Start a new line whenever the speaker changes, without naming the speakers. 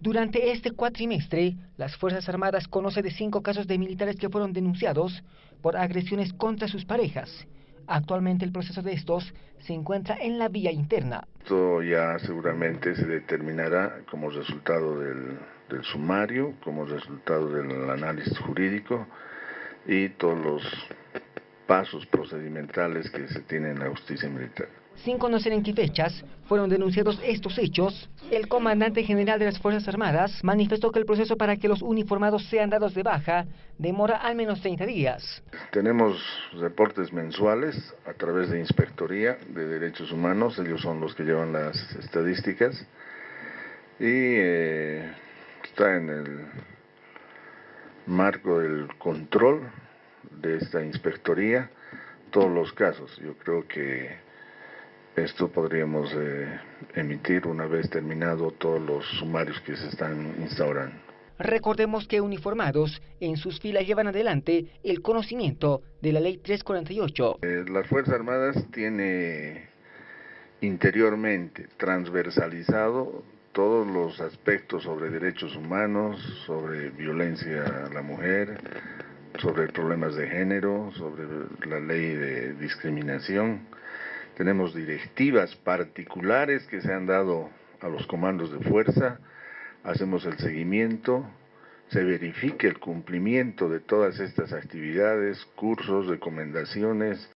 Durante este cuatrimestre, las Fuerzas Armadas conocen de cinco casos de militares que fueron denunciados por agresiones contra sus parejas. Actualmente el proceso de estos se encuentra en la vía interna.
Esto ya seguramente se determinará como resultado del, del sumario, como resultado del análisis jurídico y todos los pasos procedimentales que se tienen en la justicia militar.
Sin conocer en qué fechas fueron denunciados estos hechos, el comandante general de las Fuerzas Armadas manifestó que el proceso para que los uniformados sean dados de baja demora al menos 30 días.
Tenemos reportes mensuales a través de Inspectoría de Derechos Humanos, ellos son los que llevan las estadísticas y eh, está en el marco del control de esta inspectoría todos los casos. Yo creo que esto podríamos eh, emitir una vez terminado todos los sumarios que se están instaurando.
Recordemos que uniformados en sus filas llevan adelante el conocimiento de la Ley 348.
Eh, las Fuerzas Armadas tiene interiormente transversalizado todos los aspectos sobre derechos humanos, sobre violencia a la mujer, sobre problemas de género, sobre la ley de discriminación. Tenemos directivas particulares que se han dado a los comandos de fuerza, hacemos el seguimiento, se verifique el cumplimiento de todas estas actividades, cursos, recomendaciones,